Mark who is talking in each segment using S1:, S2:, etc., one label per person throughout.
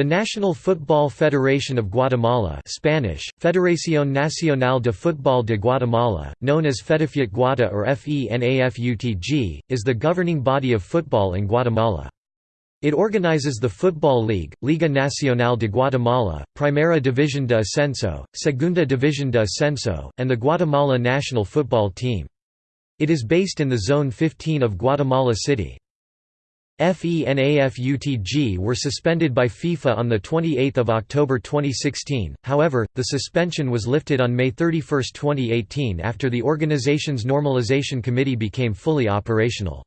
S1: The National Football Federation of Guatemala Spanish, Federación Nacional de Fútbol de Guatemala, known as FEDAFUT Guata or FENAFUTG, is the governing body of football in Guatemala. It organizes the Football League, Liga Nacional de Guatemala, Primera División de Ascenso, Segunda División de Ascenso, and the Guatemala national football team. It is based in the Zone 15 of Guatemala City. FENAFUTG were suspended by FIFA on 28 October 2016, however, the suspension was lifted on May 31, 2018 after the organization's Normalization Committee became fully operational.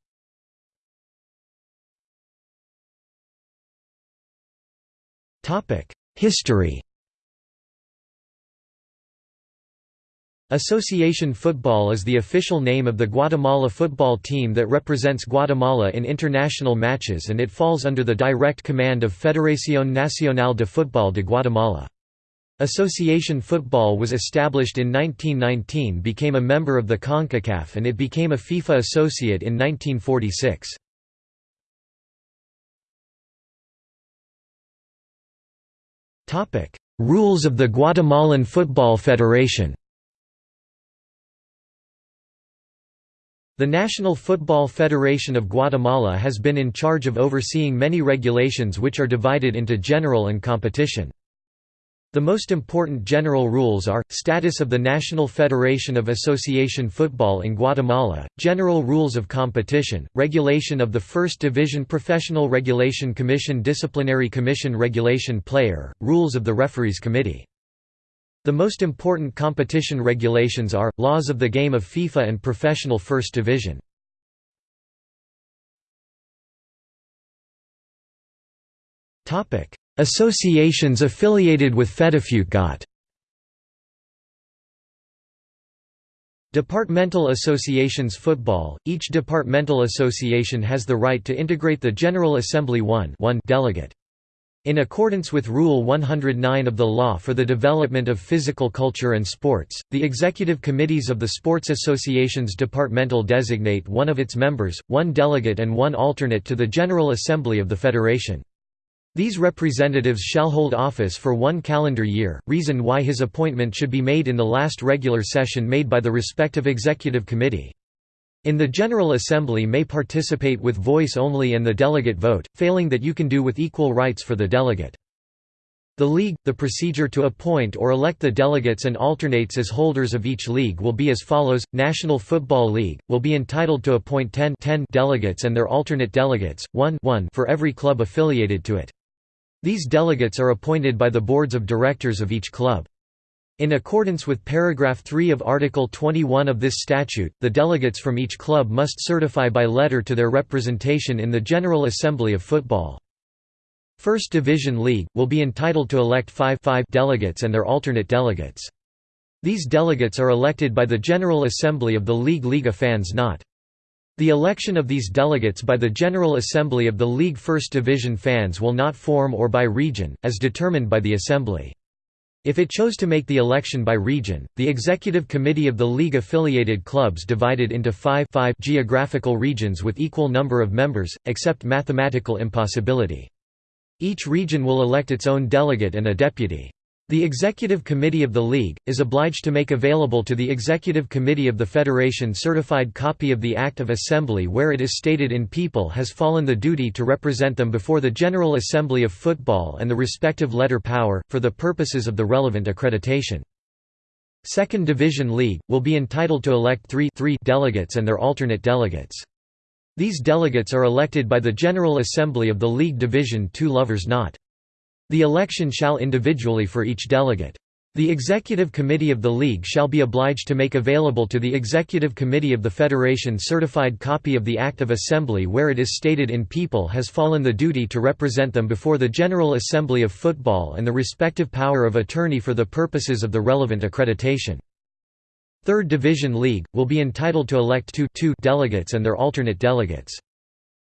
S1: History Association football is the official name of the Guatemala football team that represents Guatemala in international matches and it falls under the direct command of Federación Nacional de Fútbol de Guatemala. Association football was established in 1919 became a member of the CONCACAF and it became a FIFA associate in 1946. Rules of the Guatemalan Football Federation The National Football Federation of Guatemala has been in charge of overseeing many regulations which are divided into general and competition. The most important general rules are, status of the National Federation of Association Football in Guatemala, general rules of competition, regulation of the First Division Professional Regulation Commission Disciplinary Commission Regulation Player, rules of the Referees Committee. The most important competition regulations are, laws of the game of FIFA and Professional First Division. Associations affiliated with FEDAFUTGOT Departmental associations Football – Each departmental association has the right to integrate the General Assembly 1 delegate. In accordance with Rule 109 of the Law for the Development of Physical Culture and Sports, the executive committees of the sports associations departmental designate one of its members, one delegate and one alternate to the General Assembly of the Federation. These representatives shall hold office for one calendar year, reason why his appointment should be made in the last regular session made by the respective executive committee. In the General Assembly may participate with voice only and the delegate vote, failing that you can do with equal rights for the delegate. The League, the procedure to appoint or elect the delegates and alternates as holders of each league will be as follows, National Football League, will be entitled to appoint 10, 10 delegates and their alternate delegates, 1, 1 for every club affiliated to it. These delegates are appointed by the boards of directors of each club. In accordance with paragraph 3 of Article 21 of this statute, the delegates from each club must certify by letter to their representation in the General Assembly of Football. First Division League, will be entitled to elect five, five delegates and their alternate delegates. These delegates are elected by the General Assembly of the League Liga fans not the election of these delegates by the General Assembly of the League First Division fans will not form or by region, as determined by the Assembly. If it chose to make the election by region, the Executive Committee of the League affiliated clubs divided into five, five geographical regions with equal number of members, except mathematical impossibility. Each region will elect its own delegate and a deputy. The Executive Committee of the League, is obliged to make available to the Executive Committee of the Federation certified copy of the Act of Assembly where it is stated in people has fallen the duty to represent them before the General Assembly of Football and the respective letter power, for the purposes of the relevant accreditation. Second Division League, will be entitled to elect three, three delegates and their alternate delegates. These delegates are elected by the General Assembly of the League Division Two Lovers Not. The election shall individually for each delegate. The Executive Committee of the League shall be obliged to make available to the Executive Committee of the Federation certified copy of the Act of Assembly where it is stated in people has fallen the duty to represent them before the General Assembly of Football and the respective power of attorney for the purposes of the relevant accreditation. Third Division League, will be entitled to elect two, two delegates and their alternate delegates.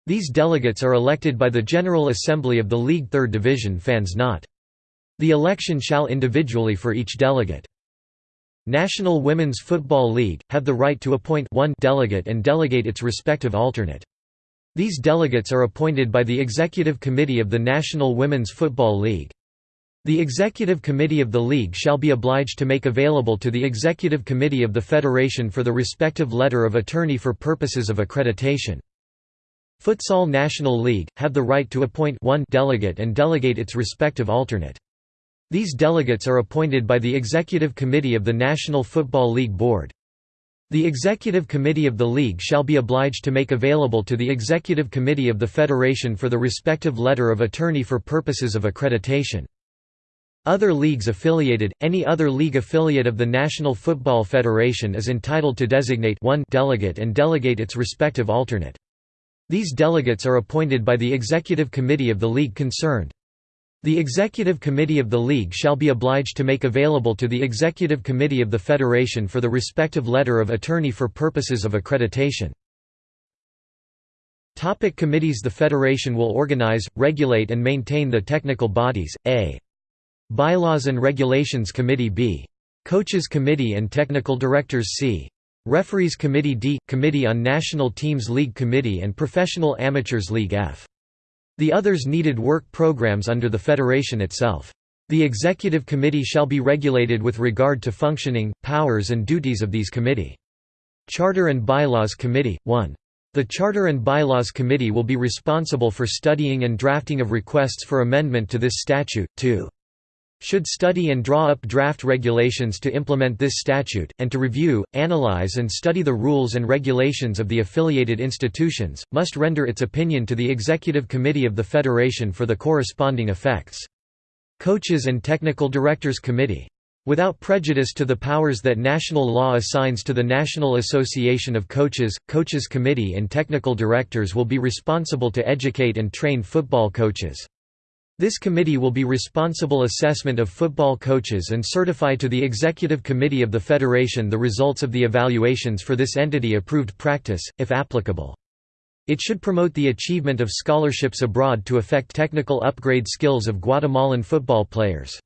S1: These delegates are elected by the General Assembly of the League Third Division fans not. The election shall individually for each delegate. National Women's Football League, have the right to appoint one delegate and delegate its respective alternate. These delegates are appointed by the Executive Committee of the National Women's Football League. The Executive Committee of the League shall be obliged to make available to the Executive Committee of the Federation for the respective letter of attorney for purposes of accreditation. Futsal National League, have the right to appoint one delegate and delegate its respective alternate. These delegates are appointed by the Executive Committee of the National Football League Board. The Executive Committee of the League shall be obliged to make available to the Executive Committee of the Federation for the respective letter of attorney for purposes of accreditation. Other leagues affiliated, any other league affiliate of the National Football Federation is entitled to designate one delegate and delegate its respective alternate. These delegates are appointed by the Executive Committee of the league concerned. The Executive Committee of the League shall be obliged to make available to the Executive Committee of the Federation for the respective letter of attorney for purposes of accreditation. Topic committees The Federation will organize, regulate and maintain the technical bodies, a. Bylaws and Regulations Committee b. Coaches Committee and Technical Directors c. Referees Committee d. Committee on National Teams League Committee and Professional Amateurs League f. The others needed work programs under the federation itself. The executive committee shall be regulated with regard to functioning, powers and duties of these committee. Charter and Bylaws Committee 1. The Charter and Bylaws Committee will be responsible for studying and drafting of requests for amendment to this statute. 2 should study and draw up draft regulations to implement this statute, and to review, analyze and study the rules and regulations of the affiliated institutions, must render its opinion to the Executive Committee of the Federation for the corresponding effects. Coaches and Technical Directors Committee. Without prejudice to the powers that national law assigns to the National Association of Coaches, Coaches Committee and Technical Directors will be responsible to educate and train football coaches. This committee will be responsible assessment of football coaches and certify to the Executive Committee of the Federation the results of the evaluations for this entity approved practice, if applicable. It should promote the achievement of scholarships abroad to affect technical upgrade skills of Guatemalan football players.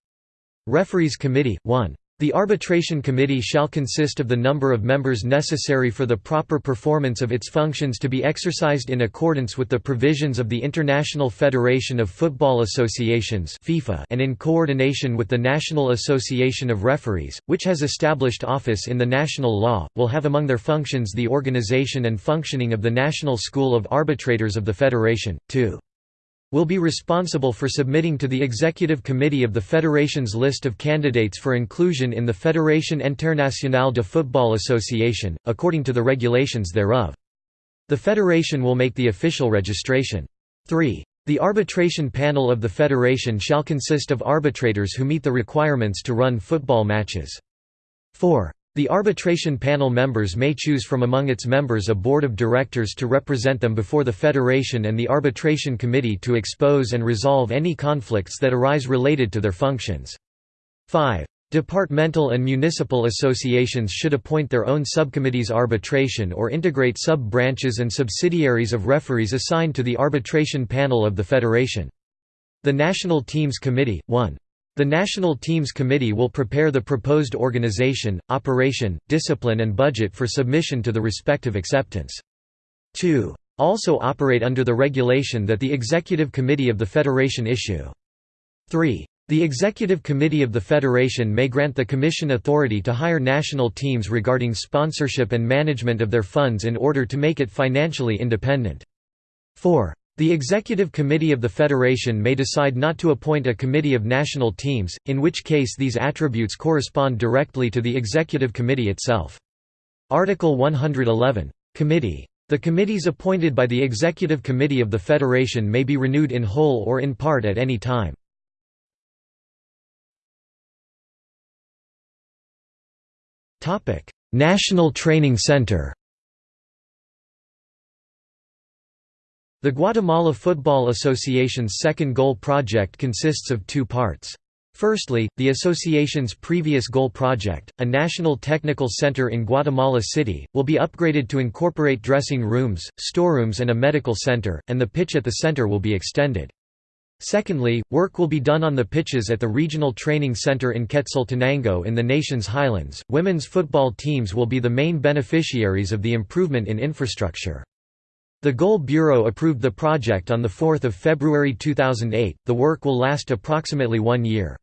S1: Referees Committee 1. The arbitration committee shall consist of the number of members necessary for the proper performance of its functions to be exercised in accordance with the provisions of the International Federation of Football Associations FIFA and in coordination with the National Association of Referees, which has established office in the national law, will have among their functions the organization and functioning of the National School of Arbitrators of the Federation. 2 will be responsible for submitting to the Executive Committee of the Federation's list of candidates for inclusion in the Fédération Internationale de Football Association, according to the regulations thereof. The Federation will make the official registration. 3. The arbitration panel of the Federation shall consist of arbitrators who meet the requirements to run football matches. 4. The arbitration panel members may choose from among its members a board of directors to represent them before the federation and the arbitration committee to expose and resolve any conflicts that arise related to their functions. 5. Departmental and municipal associations should appoint their own subcommittees arbitration or integrate sub-branches and subsidiaries of referees assigned to the arbitration panel of the federation. The National Teams Committee, 1. The National Teams Committee will prepare the proposed organization, operation, discipline and budget for submission to the respective acceptance. 2. Also operate under the regulation that the Executive Committee of the Federation issue. 3. The Executive Committee of the Federation may grant the Commission authority to hire national teams regarding sponsorship and management of their funds in order to make it financially independent. 4. The Executive Committee of the Federation may decide not to appoint a committee of national teams, in which case these attributes correspond directly to the Executive Committee itself. Article 111. Committee. The committees appointed by the Executive Committee of the Federation may be renewed in whole or in part at any time. National Training Center The Guatemala Football Association's second goal project consists of two parts. Firstly, the association's previous goal project, a national technical center in Guatemala City, will be upgraded to incorporate dressing rooms, storerooms and a medical center, and the pitch at the center will be extended. Secondly, work will be done on the pitches at the Regional Training Center in Quetzaltenango in the nation's highlands. Women's football teams will be the main beneficiaries of the improvement in infrastructure. The Goal Bureau approved the project on 4 February 2008. The work will last approximately one year.